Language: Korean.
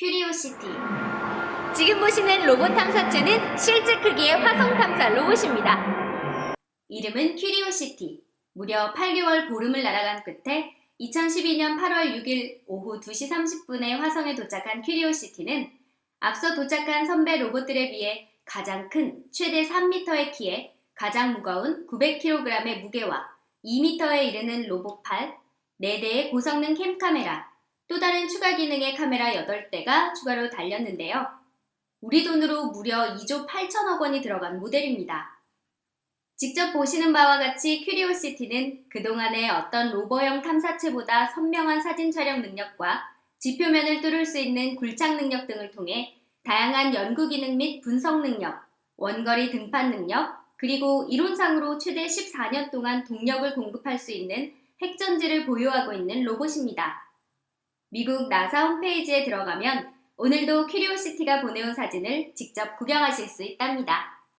큐리오시티 지금 보시는 로봇 탐사체는 실제 크기의 화성 탐사 로봇입니다. 이름은 큐리오시티. 무려 8개월 보름을 날아간 끝에 2012년 8월 6일 오후 2시 30분에 화성에 도착한 큐리오시티는 앞서 도착한 선배 로봇들에 비해 가장 큰 최대 3m의 키에 가장 무거운 900kg의 무게와 2m에 이르는 로봇팔, 4대의 고성능 캠카메라, 또 다른 추가 기능의 카메라 8대가 추가로 달렸는데요. 우리 돈으로 무려 2조 8천억 원이 들어간 모델입니다. 직접 보시는 바와 같이 큐리오시티는 그동안의 어떤 로버형 탐사체보다 선명한 사진 촬영 능력과 지표면을 뚫을 수 있는 굴착 능력 등을 통해 다양한 연구 기능 및 분석 능력, 원거리 등판 능력, 그리고 이론상으로 최대 14년 동안 동력을 공급할 수 있는 핵전지를 보유하고 있는 로봇입니다. 미국 나사 홈페이지에 들어가면 오늘도 큐리오시티가 보내온 사진을 직접 구경하실 수 있답니다.